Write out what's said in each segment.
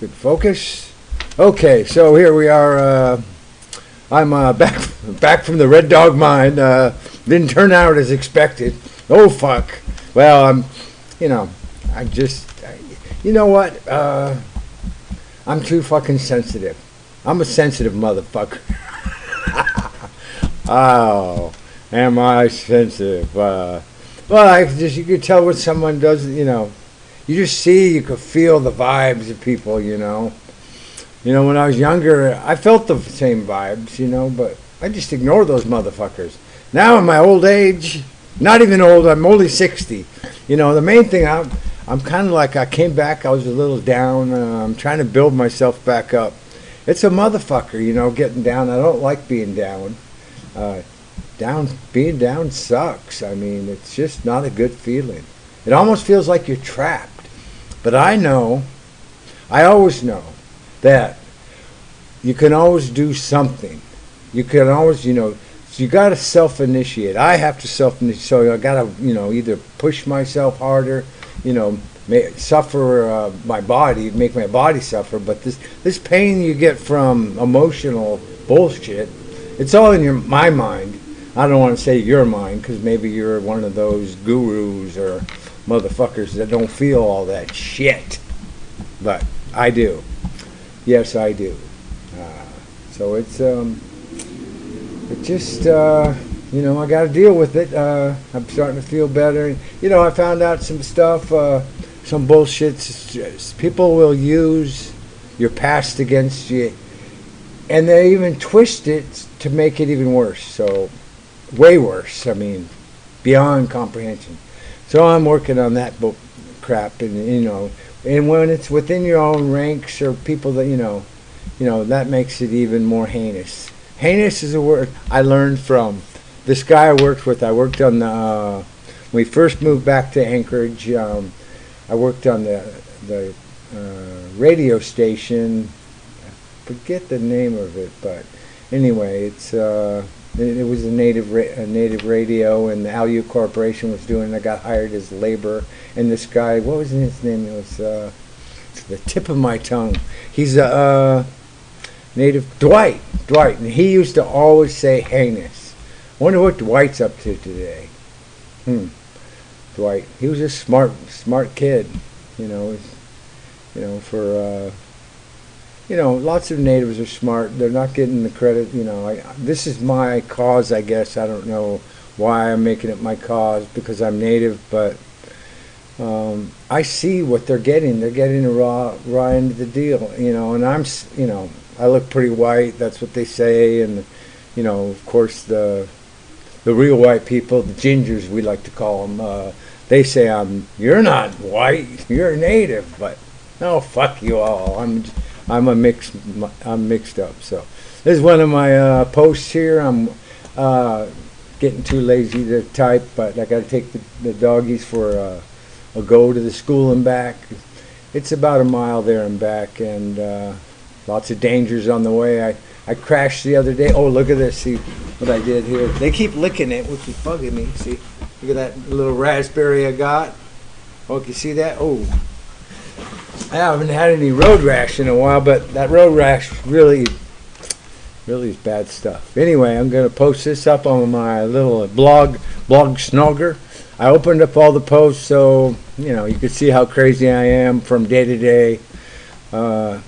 Good focus. Okay, so here we are. Uh, I'm uh, back back from the Red Dog mine. Uh, didn't turn out as expected. Oh fuck. Well, I'm, you know, I just, I, you know what? Uh, I'm too fucking sensitive. I'm a sensitive motherfucker. oh, am I sensitive? Uh, well, I just you could tell when someone does, you know, you just see, you could feel the vibes of people, you know. You know, when I was younger, I felt the same vibes, you know, but I just ignored those motherfuckers. Now in my old age, not even old, I'm only 60. You know, the main thing, I'm, I'm kind of like, I came back, I was a little down, uh, I'm trying to build myself back up. It's a motherfucker, you know, getting down. I don't like being down. Uh, down, being down sucks. I mean, it's just not a good feeling. It almost feels like you're trapped. But I know, I always know that you can always do something. You can always, you know, so you got to self-initiate. I have to self-initiate. So I got to, you know, either push myself harder, you know, may, suffer uh, my body, make my body suffer. But this this pain you get from emotional bullshit, it's all in your my mind. I don't want to say your mind because maybe you're one of those gurus or motherfuckers that don't feel all that shit. But I do. Yes, I do. Uh, so it's um, it just uh, you know I got to deal with it. Uh, I'm starting to feel better. You know I found out some stuff, uh, some bullshit. People will use your past against you, and they even twist it to make it even worse. So way worse. I mean, beyond comprehension. So I'm working on that book crap, and you know, and when it's within your own ranks or people that you know, you know that makes it even more heinous. Heinous is a word I learned from this guy I worked with. I worked on the uh, when we first moved back to Anchorage. Um, I worked on the the uh, radio station. I forget the name of it, but anyway, it's. Uh, it was a native a native radio, and the Alu Corporation was doing. it. I got hired as labor, and this guy, what was his name? It was uh, the tip of my tongue. He's a uh, native Dwight. Dwight, and he used to always say heinous. Wonder what Dwight's up to today. Hmm. Dwight. He was a smart, smart kid. You know, you know for. Uh, you know, lots of natives are smart. They're not getting the credit. You know, I, this is my cause, I guess. I don't know why I'm making it my cause because I'm native, but um, I see what they're getting. They're getting a raw, raw end of the deal. You know, and I'm, you know, I look pretty white. That's what they say, and you know, of course, the the real white people, the gingers, we like to call them. Uh, they say I'm. You're not white. You're a native, but no, fuck you all. I'm. I'm a mixed. I'm mixed up. So this is one of my uh, posts here. I'm uh, getting too lazy to type, but I got to take the, the, doggies for a, a, go to the school and back. It's about a mile there and back, and uh, lots of dangers on the way. I I crashed the other day. Oh, look at this. See what I did here. They keep licking it, which is bugging me. See, look at that little raspberry I got. Oh, you see that? Oh, I haven't had any road rash in a while, but that road rash really, really is bad stuff. Anyway, I'm going to post this up on my little blog, Blog Snogger. I opened up all the posts so, you know, you can see how crazy I am from day to day. Uh,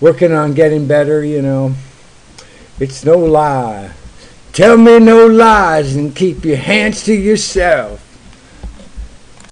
working on getting better, you know. It's no lie. Tell me no lies and keep your hands to yourself.